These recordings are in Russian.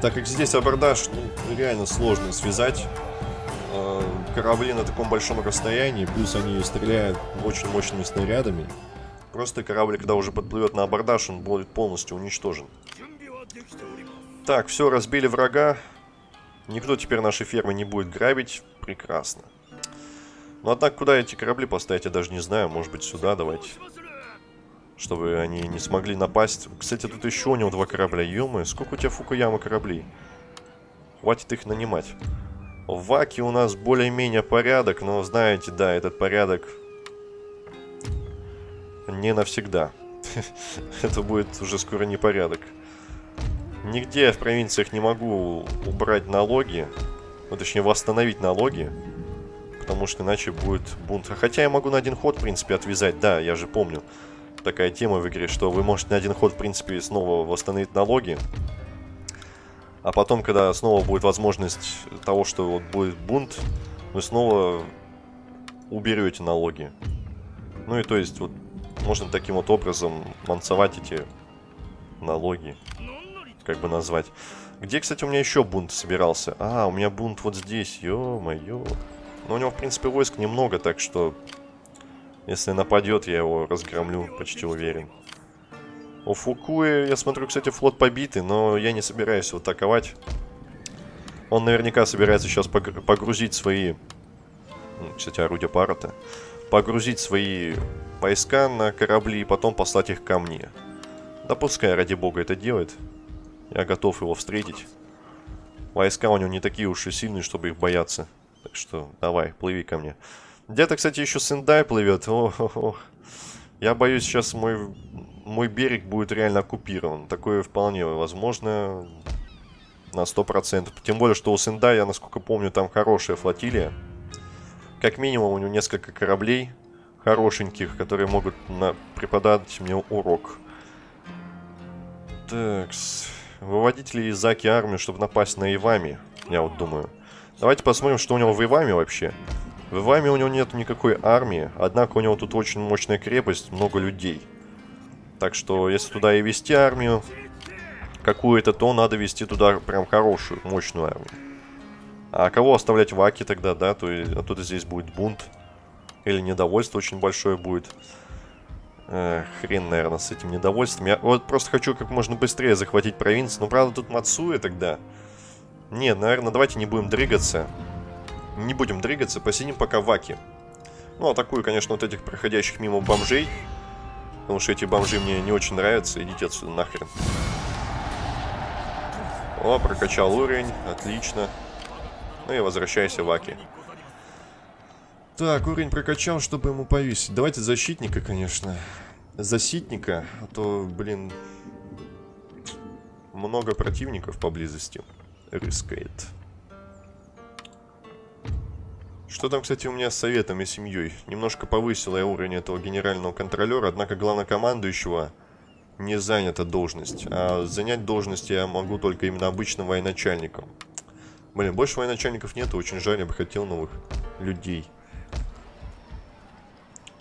Так как здесь абордаж, ну, реально сложно связать э, корабли на таком большом расстоянии, плюс они стреляют очень мощными снарядами. Просто корабль, когда уже подплывет на абордаж, он будет полностью уничтожен. Так, все, разбили врага. Никто теперь наши фермы не будет грабить. Прекрасно. Но однако, куда эти корабли поставить, я даже не знаю. Может быть, сюда давайте. Чтобы они не смогли напасть. Кстати, тут еще у него два корабля. ё сколько у тебя Фукуяма кораблей? Хватит их нанимать. В Ваке у нас более-менее порядок, но знаете, да, этот порядок не навсегда. Это будет уже скоро непорядок. Нигде я в провинциях не могу убрать налоги. Ну, точнее, восстановить налоги. Потому что иначе будет бунт. Хотя я могу на один ход, в принципе, отвязать. Да, я же помню. Такая тема в игре, что вы можете на один ход, в принципе, снова восстановить налоги. А потом, когда снова будет возможность того, что вот будет бунт, вы снова уберете налоги. Ну и то есть, вот, можно таким вот образом мансовать эти налоги как бы назвать. Где, кстати, у меня еще бунт собирался? А, у меня бунт вот здесь, ё-моё. Но у него, в принципе, войск немного, так что... Если нападет, я его разгромлю, почти уверен. У Фукуэ, я смотрю, кстати, флот побитый, но я не собираюсь его атаковать. Он наверняка собирается сейчас погрузить свои... Кстати, орудия пара-то. Погрузить свои войска на корабли и потом послать их ко мне. Да пускай, ради бога, это делает. Я готов его встретить. Войска у него не такие уж и сильные, чтобы их бояться. Так что давай, плыви ко мне. Где-то, кстати, еще Сендай плывет. Ох, ох, ох. Я боюсь, сейчас мой, мой берег будет реально оккупирован. Такое вполне возможно на 100%. Тем более, что у Сендая, насколько помню, там хорошая флотилия. Как минимум, у него несколько кораблей хорошеньких, которые могут на... преподать мне урок. Такс. Выводить ли из Заки армию, чтобы напасть на Ивами? Я вот думаю. Давайте посмотрим, что у него в Иваме вообще. В Иваме у него нет никакой армии, однако у него тут очень мощная крепость, много людей. Так что, если туда и вести армию какую-то, то надо вести туда прям хорошую, мощную армию. А кого оставлять в Аке тогда, да? То есть, оттуда здесь будет бунт. Или недовольство очень большое будет. Э, хрен, наверное, с этим недовольством. Я вот просто хочу как можно быстрее захватить провинцию. Ну, правда, тут Мацуя тогда. Нет, наверное, давайте не будем дрыгаться. Не будем дрыгаться, посидим пока в Аке. Ну, атакую, конечно, вот этих проходящих мимо бомжей. Потому что эти бомжи мне не очень нравятся. Идите отсюда нахрен. О, прокачал уровень. Отлично. Ну и возвращайся в Аки. Так, уровень прокачал, чтобы ему повесить. Давайте защитника, конечно. Защитника, а то, блин, много противников поблизости. Рискает. Что там, кстати, у меня с советом и семьей? Немножко повысила я уровень этого генерального контролера, однако главнокомандующего не занята должность. А занять должность я могу только именно обычным военачальником. Блин, больше военачальников нету, очень жаль, я бы хотел новых людей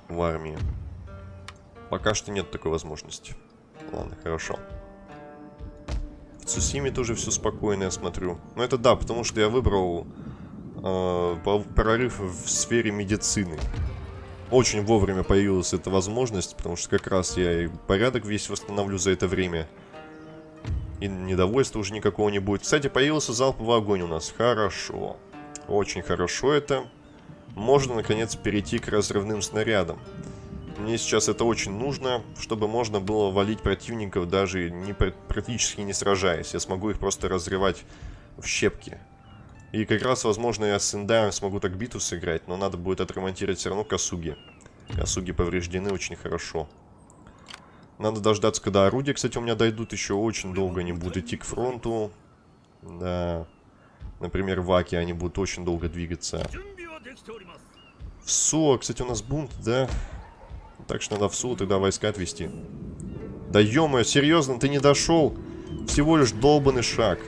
в армии. Пока что нет такой возможности. Ладно, хорошо. В Цусиме тоже все спокойно, я смотрю. Ну это да, потому что я выбрал э, прорыв в сфере медицины. Очень вовремя появилась эта возможность, потому что как раз я и порядок весь восстановлю за это время. И недовольства уже никакого не будет. Кстати, появился залповый огонь у нас. Хорошо. Очень хорошо это можно наконец перейти к разрывным снарядам. Мне сейчас это очень нужно, чтобы можно было валить противников, даже не, практически не сражаясь. Я смогу их просто разрывать в щепки. И как раз, возможно, я с Индаем смогу так битву сыграть, но надо будет отремонтировать все равно Касуги. Касуги повреждены очень хорошо. Надо дождаться, когда орудия, кстати, у меня дойдут. Еще очень долго они будут идти к фронту. Да. Например, в Аке они будут очень долго двигаться. В Суо, кстати, у нас бунт, да? Так что надо в Суо тогда войска отвести. Да ё серьезно, ты не дошел? Всего лишь долбанный шаг.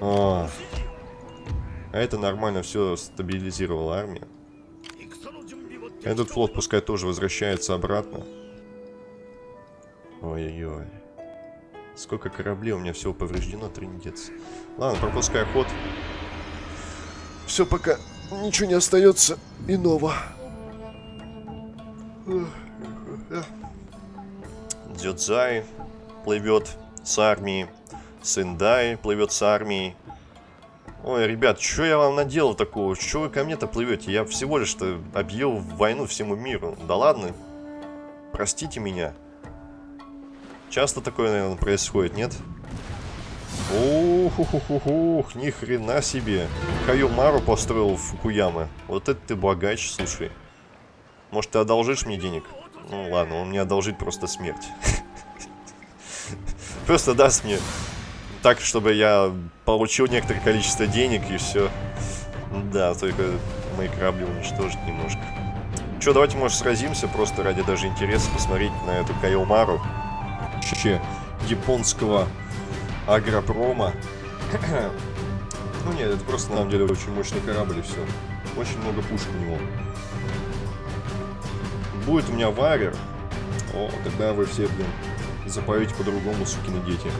А, а это нормально все стабилизировала армия. Этот флот пускай тоже возвращается обратно. Ой-ой-ой. Сколько кораблей у меня всего повреждено, трындец. Ладно, пропускай ход. Все, пока ничего не остается иного. Дзюдзай плывет с армией. Сендай плывет с армией. Ой, ребят, что я вам наделал такого? Что вы ко мне-то плывете? Я всего лишь-то объел войну всему миру. Да ладно. Простите меня. Часто такое, наверное, происходит, нет? Ух, ух, ни хрена себе. Кайомару построил в Фукуяма. Вот это ты богач, слушай. Может, ты одолжишь мне денег? Ну ладно, он мне одолжит просто смерть. Просто даст мне так, чтобы я получил некоторое количество денег и все. Да, только мои корабли уничтожить немножко. Че, давайте, может, сразимся просто ради даже интереса посмотреть на эту Кайомару. Вообще, японского агропрома. ну нет, это просто на самом деле очень мощный корабль и все. Очень много пушек у него. Будет у меня варер. О, тогда вы все, блин, запоете по-другому, сукины дети.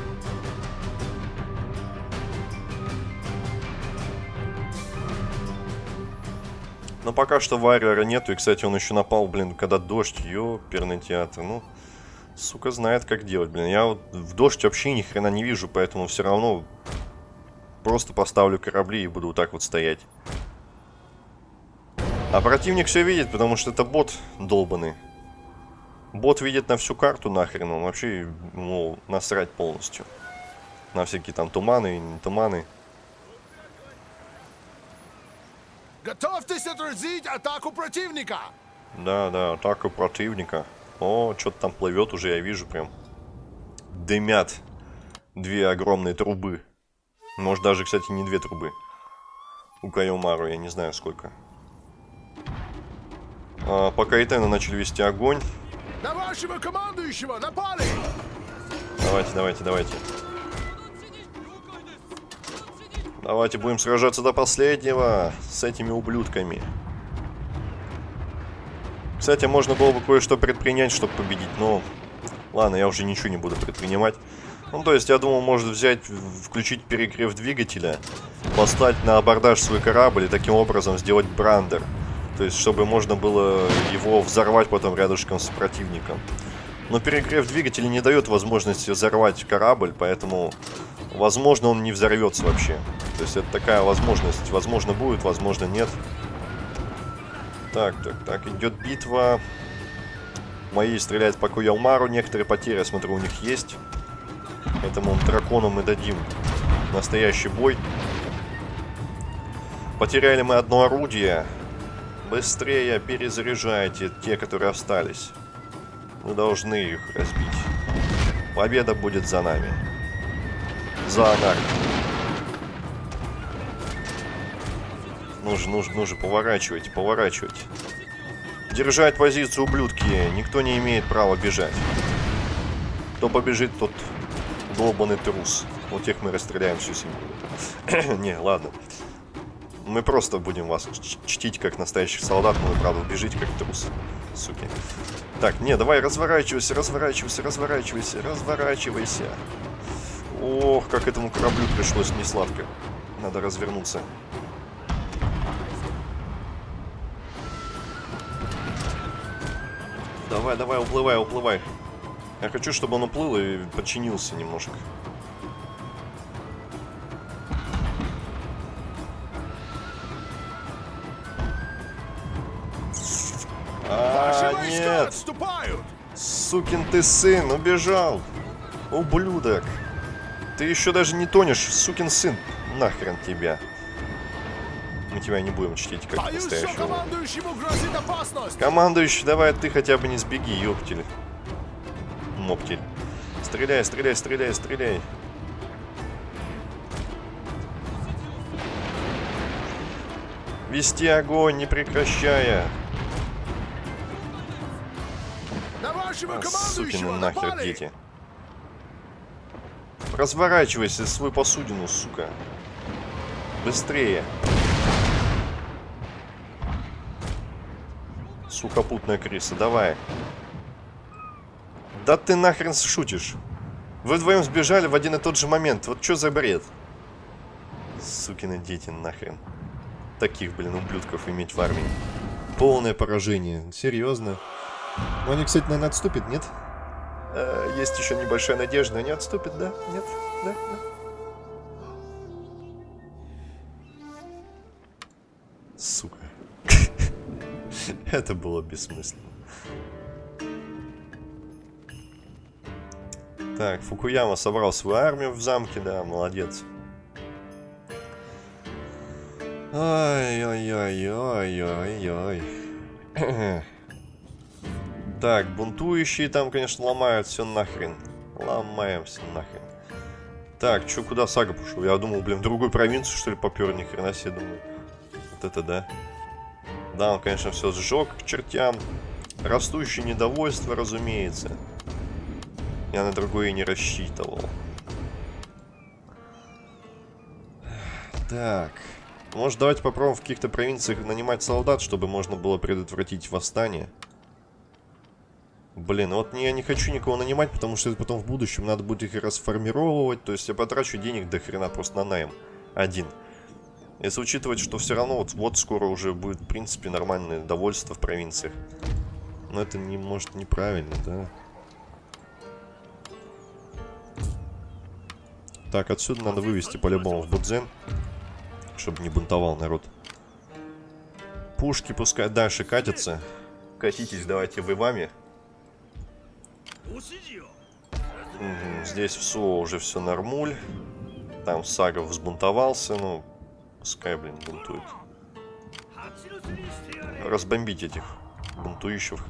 Но пока что варьера нету. И, кстати, он еще напал, блин, когда дождь. Ёперный театр. Ну, сука, знает, как делать, блин. Я вот в дождь вообще ни хрена не вижу, поэтому все равно просто поставлю корабли и буду вот так вот стоять. А противник все видит, потому что это бот долбанный. Бот видит на всю карту нахрен, он вообще, ну, насрать полностью. На всякие там туманы и не туманы. Готовьтесь отразить атаку противника! Да, да, атаку противника. О, что-то там плывет уже, я вижу прям. Дымят две огромные трубы. Может даже, кстати, не две трубы. У Кайомару, я не знаю сколько. А, пока Итена начали вести огонь. На вашего командующего напали! Давайте, давайте, давайте. Давайте будем сражаться до последнего с этими ублюдками. Кстати, можно было бы кое-что предпринять, чтобы победить, но... Ладно, я уже ничего не буду предпринимать. Ну, то есть, я думал, может взять, включить перегрев двигателя, послать на абордаж свой корабль и таким образом сделать брандер. То есть, чтобы можно было его взорвать потом рядышком с противником. Но перегрев двигателя не дает возможности взорвать корабль, поэтому, возможно, он не взорвется вообще. То есть, это такая возможность. Возможно, будет, возможно, нет. Так, так, так, идет битва. Мои стреляют по Куялмару. Некоторые потери, я смотрю, у них есть. Этому дракону мы дадим настоящий бой. Потеряли мы одно орудие. Быстрее перезаряжайте те, которые остались. Мы должны их разбить. Победа будет за нами. За нами. Нужно, нужно, нужно, поворачивайте, поворачивайте. Держать позицию, ублюдки. Никто не имеет права бежать. Кто побежит, тот долбанный трус. Вот тех мы расстреляем всю семью. не, ладно. Мы просто будем вас чтить как настоящих солдат, но вы, правда, бежите как трус. Суки. Так, не, давай, разворачивайся, разворачивайся, разворачивайся, разворачивайся. Ох, как этому кораблю пришлось несладко. Надо развернуться. Давай, давай, уплывай, уплывай. Я хочу, чтобы он уплыл и подчинился немножко. А, нет! Сукин ты сын, убежал! Ублюдок! Ты еще даже не тонешь, сукин сын! Нахрен тебя! Мы тебя не будем чтить как Боюсь, настоящего. командующему грозит опасность! Командующий, давай ты хотя бы не сбеги, ёптель. Моптель. Стреляй, стреляй, стреляй, стреляй. Вести огонь, не прекращая. На вашего А, Сукины нахер дети. Разворачивайся свою посудину, сука. Быстрее. Сухопутная крыса, давай. Да ты нахрен шутишь. Вы вдвоем сбежали в один и тот же момент. Вот что за бред? Сукины дети нахрен. Таких, блин, ублюдков иметь в армии. Полное поражение. Серьезно. Они, кстати, наверное, отступят, нет? Э, есть еще небольшая надежда. Они отступят, да? Нет? Да? Да? Сука. Это было бессмысленно. Так, Фукуяма собрал свою армию в замке, да, молодец. Ой-ой-ой-ой-ой-ой. Так, бунтующие там, конечно, ломают все нахрен. Ломаем все нахрен. Так, что, куда Сага пошел? Я думал, блин, в другую провинцию, что ли, попер, ни хрена себе, думаю. Вот это да. Да, он, конечно, все сжег к чертям. Растущее недовольство, разумеется. Я на другое не рассчитывал. Так. Может, давайте попробуем в каких-то провинциях нанимать солдат, чтобы можно было предотвратить восстание. Блин, вот я не хочу никого нанимать, потому что это потом в будущем надо будет их расформировать. То есть я потрачу денег до хрена просто на найм. Один. Если учитывать, что все равно вот, вот скоро уже будет, в принципе, нормальное довольство в провинциях. Но это не может неправильно, да? Так, отсюда надо вывести по-любому в Будзен. Чтобы не бунтовал народ. Пушки пускай дальше катятся. Катитесь, давайте вы вами. Здесь в Суо уже все нормуль. Там Сагов взбунтовался, ну, пускай, блин, бунтует. Разбомбить этих бунтующих.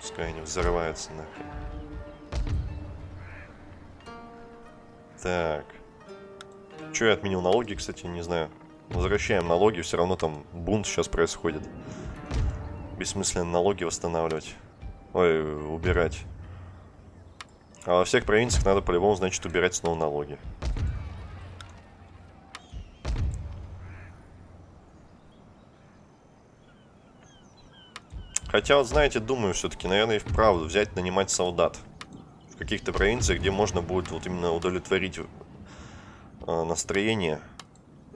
Пускай они взрываются нахрен. Так. Че я отменил налоги, кстати, не знаю. Возвращаем налоги, все равно там бунт сейчас происходит. Бессмысленно налоги восстанавливать. Ой, убирать. А во всех провинциях надо по-любому, значит, убирать снова налоги. Хотя, вот знаете, думаю все-таки, наверное, и вправду взять, нанимать солдат в каких-то провинциях, где можно будет вот именно удовлетворить э, настроение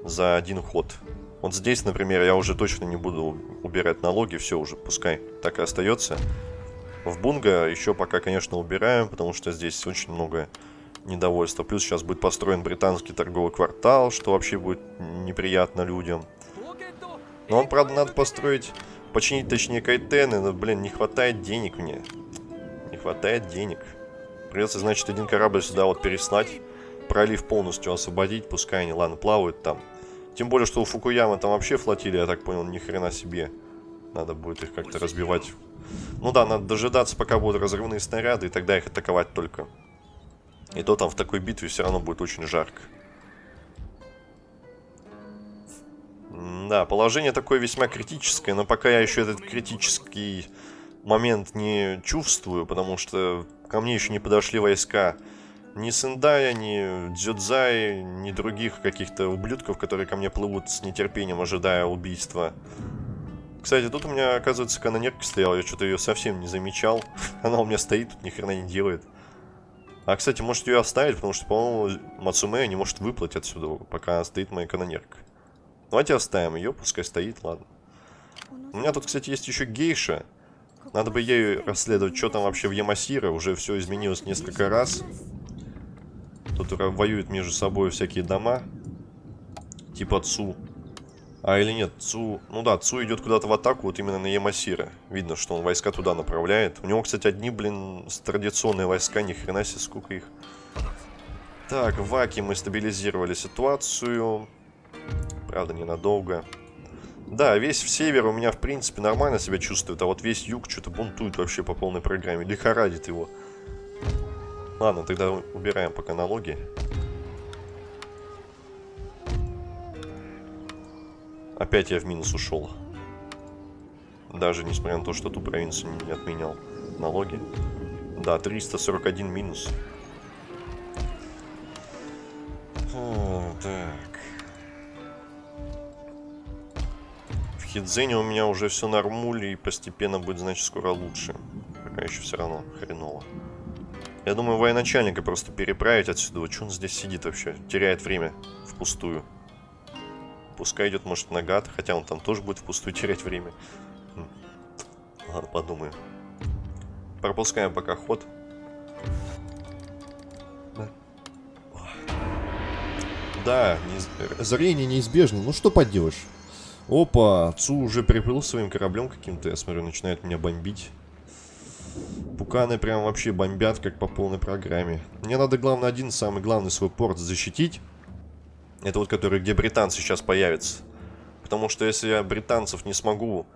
за один ход. Вот здесь, например, я уже точно не буду убирать налоги, все уже, пускай так и остается. В Бунга еще пока, конечно, убираем, потому что здесь очень много недовольства. Плюс сейчас будет построен британский торговый квартал, что вообще будет неприятно людям. Но он, правда, надо построить, починить, точнее, кайтены, но, блин, не хватает денег мне. Не хватает денег. Придется, значит, один корабль сюда вот переслать. Пролив полностью освободить. Пускай они, ладно, плавают там. Тем более, что у Фукуяма там вообще флотилия, я так понял, ни хрена себе. Надо будет их как-то разбивать. Ну да, надо дожидаться, пока будут разрывные снаряды, и тогда их атаковать только. И то там в такой битве все равно будет очень жарко. Да, положение такое весьма критическое, но пока я еще этот критический момент не чувствую, потому что ко мне еще не подошли войска ни Сендая, ни Дзюдзай, ни других каких-то ублюдков, которые ко мне плывут с нетерпением, ожидая убийства. Кстати, тут у меня, оказывается, канонерка стояла, я что-то ее совсем не замечал. Она у меня стоит, тут ни хрена не делает. А, кстати, может ее оставить, потому что, по-моему, Мацумея не может выплыть отсюда, пока стоит моя канонерка. Давайте оставим ее, пускай стоит, ладно. У меня тут, кстати, есть еще гейша. Надо бы ею расследовать, что там вообще в Ямасира. Уже все изменилось несколько раз. Тут воюют между собой всякие дома. Типа Цу. А или нет, Цу... Ну да, Цу идет куда-то в атаку, вот именно на Ямасира. Видно, что он войска туда направляет. У него, кстати, одни, блин, традиционные войска, ни хрена себе, сколько их. Так, в Аке мы стабилизировали ситуацию. Правда, ненадолго. Да, весь север у меня, в принципе, нормально себя чувствует, а вот весь юг что-то бунтует вообще по полной программе. Лихорадит его. Ладно, тогда убираем пока налоги. Опять я в минус ушел. Даже несмотря на то, что ту провинцию не отменял налоги. Да, 341 минус. О, так. Хидзене у меня уже все нормуль и постепенно будет, значит, скоро лучше. Пока еще все равно хреново. Я думаю, военачальника просто переправить отсюда. Вот что он здесь сидит вообще? Теряет время впустую. Пускай идет, может, на гад. Хотя он там тоже будет впустую терять время. Хм. Ладно, подумаю. Пропускаем пока ход. Да, не... Озарение неизбежно. Ну что поделаешь? Опа, Цу уже приплыл своим кораблем каким-то, я смотрю, начинает меня бомбить. Пуканы прям вообще бомбят, как по полной программе. Мне надо, главное, один самый главный свой порт защитить. Это вот который, где британцы сейчас появятся. Потому что если я британцев не смогу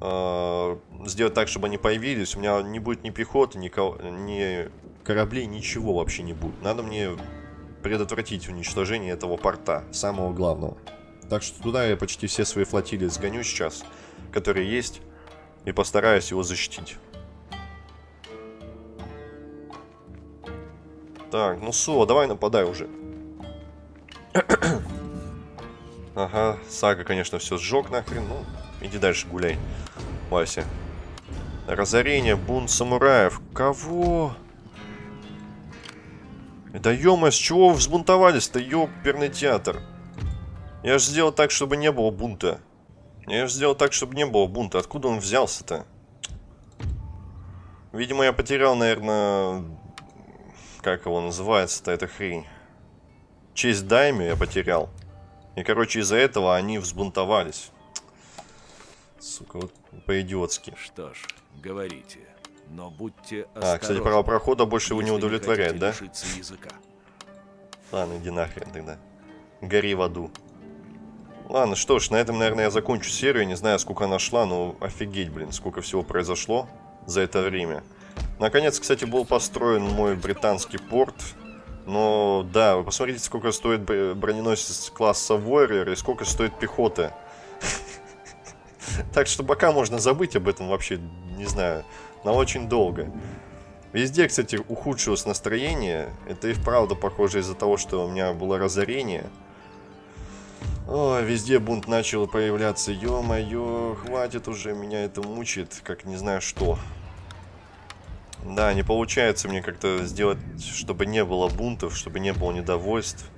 э, сделать так, чтобы они появились, у меня не будет ни пехоты, ни, ни кораблей, ничего вообще не будет. Надо мне предотвратить уничтожение этого порта, самого главного. Так что туда я почти все свои флотилии сгоню сейчас, которые есть, и постараюсь его защитить. Так, ну Со, давай нападай уже. ага, Сага, конечно, все сжег нахрен. Ну, иди дальше гуляй, Вася. Разорение, бунт самураев. Кого? Да ё с чего вы взбунтовались-то, ёперный театр? Я же сделал так, чтобы не было бунта. Я же сделал так, чтобы не было бунта. Откуда он взялся-то? Видимо, я потерял, наверное... Как его называется-то, эта хрень? Честь дайме я потерял. И, короче, из-за этого они взбунтовались. Сука, вот по-идиотски. Что ж, говорите. Но будьте осторожны. А, кстати, право прохода больше его не удовлетворяет, да? Языка. Ладно, иди нахрен тогда. Гори в аду. Ладно, что ж, на этом, наверное, я закончу серию. Не знаю, сколько она шла, но офигеть, блин, сколько всего произошло за это время. Наконец, кстати, был построен мой британский порт. Но, да, вы посмотрите, сколько стоит броненосец класса Warrior и сколько стоит пехота. Так что пока можно забыть об этом вообще, не знаю, на очень долго. Везде, кстати, ухудшилось настроение. Это и вправду похоже из-за того, что у меня было разорение. О, везде бунт начал появляться. Ё-моё, хватит уже, меня это мучает, как не знаю что. Да, не получается мне как-то сделать, чтобы не было бунтов, чтобы не было недовольств.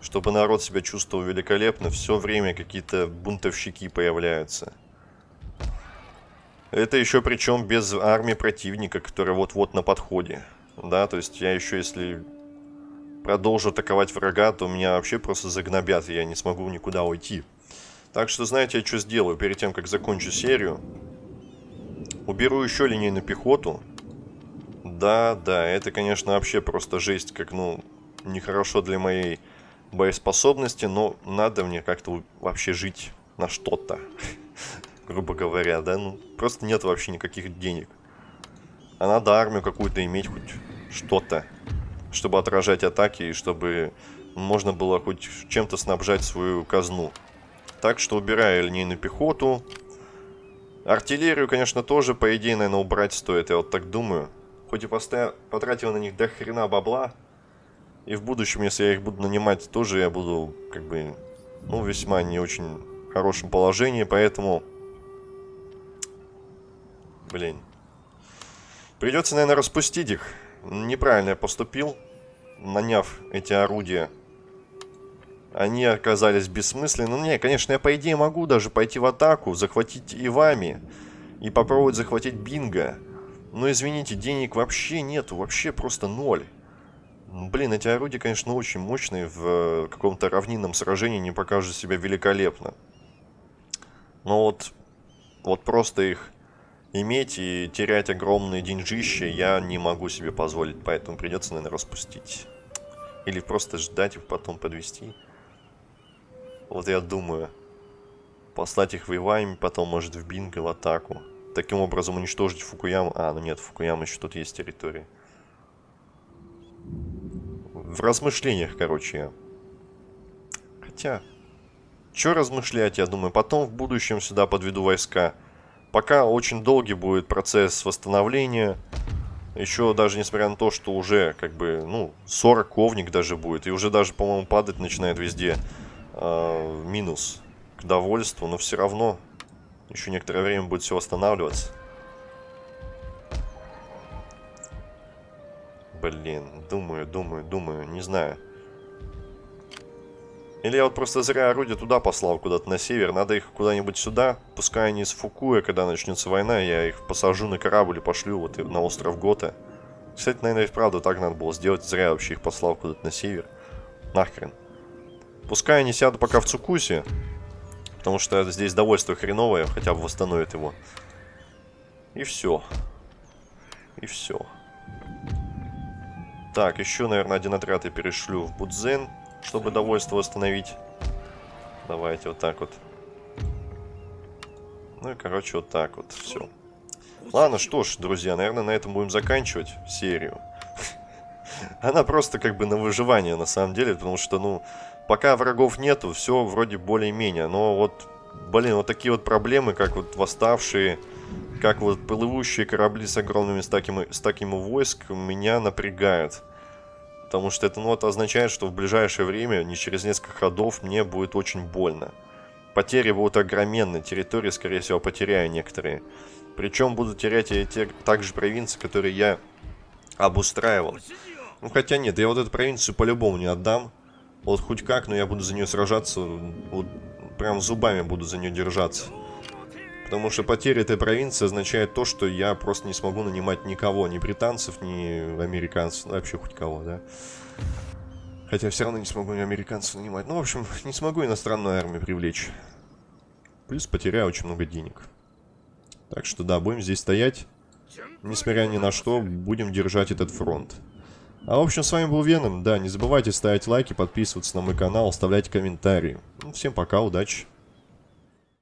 Чтобы народ себя чувствовал великолепно. Все время какие-то бунтовщики появляются. Это еще причем без армии противника, которая вот-вот на подходе. Да, то есть я еще если продолжу атаковать врага, то меня вообще просто загнобят, и я не смогу никуда уйти. Так что, знаете, я что сделаю перед тем, как закончу серию? Уберу еще линейную пехоту. Да, да, это, конечно, вообще просто жесть, как, ну, нехорошо для моей боеспособности, но надо мне как-то вообще жить на что-то, грубо говоря, да, ну, просто нет вообще никаких денег. А надо армию какую-то иметь, хоть что-то чтобы отражать атаки и чтобы можно было хоть чем-то снабжать свою казну. Так что убираю линейную пехоту. Артиллерию, конечно, тоже, по идее, наверное, убрать стоит, я вот так думаю. Хоть и потратил на них до хрена бабла. И в будущем, если я их буду нанимать, тоже я буду, как бы, ну, весьма не очень хорошем положении, поэтому... Блин. Придется, наверное, распустить их. Неправильно я поступил, наняв эти орудия. Они оказались бессмысленны. Ну, не, конечно, я по идее могу даже пойти в атаку, захватить и вами. И попробовать захватить Бинго. Но, извините, денег вообще нету, вообще просто ноль. Блин, эти орудия, конечно, очень мощные. В э, каком-то равнинном сражении не покажут себя великолепно. Но вот, вот просто их иметь и терять огромные деньжища я не могу себе позволить, поэтому придется, наверное, распустить. Или просто ждать их потом подвести. Вот я думаю. Послать их в Ивайми, потом, может, в Бинго, в атаку. Таким образом уничтожить Фукуяму. А, ну нет, Фукуяма еще тут есть территория. В размышлениях, короче, я. Хотя, что размышлять, я думаю. Потом в будущем сюда подведу войска. Пока очень долгий будет процесс восстановления. Еще даже несмотря на то, что уже как бы, ну, 40 ковник даже будет. И уже даже, по-моему, падать начинает везде э, минус к довольству. Но все равно еще некоторое время будет все восстанавливаться. Блин, думаю, думаю, думаю, не знаю. Или я вот просто зря орудие туда послал, куда-то на север. Надо их куда-нибудь сюда. Пускай они из Фукуя, когда начнется война, я их посажу на корабль и пошлю вот на остров Гота. Кстати, наверное, и вправду так надо было сделать. Зря я вообще их послал куда-то на север. Нахрен. Пускай они сядут пока в Цукусе. Потому что здесь довольство хреновое, хотя бы восстановит его. И все. И все. Так, еще, наверное, один отряд я перешлю в Будзен, чтобы довольство восстановить. Давайте вот так вот. Ну и, короче, вот так вот. Все. Ладно, что ж, друзья, наверное, на этом будем заканчивать серию. Она просто как бы на выживание, на самом деле, потому что, ну, пока врагов нету, все вроде более-менее. Но вот, блин, вот такие вот проблемы, как вот восставшие, как вот плывущие корабли с огромными стаками, стаками войск, меня напрягают. Потому что это, ну, это означает, что в ближайшее время, не через несколько ходов, мне будет очень больно. Потери будут огроменны, территории, скорее всего, потеряю некоторые. Причем буду терять и те также провинции, которые я обустраивал. Ну, хотя нет, я вот эту провинцию по-любому не отдам. Вот хоть как, но я буду за нее сражаться, вот прям зубами буду за нее держаться. Потому что потеря этой провинции означает то, что я просто не смогу нанимать никого, ни британцев, ни американцев, ну, вообще хоть кого, да. Хотя все равно не смогу ни американцев нанимать. Ну, в общем, не смогу иностранную армию привлечь. Плюс потеряю очень много денег. Так что да, будем здесь стоять. Несмотря ни на что, будем держать этот фронт. А в общем, с вами был Веном. Да, не забывайте ставить лайки, подписываться на мой канал, оставлять комментарии. Ну, всем пока, удачи.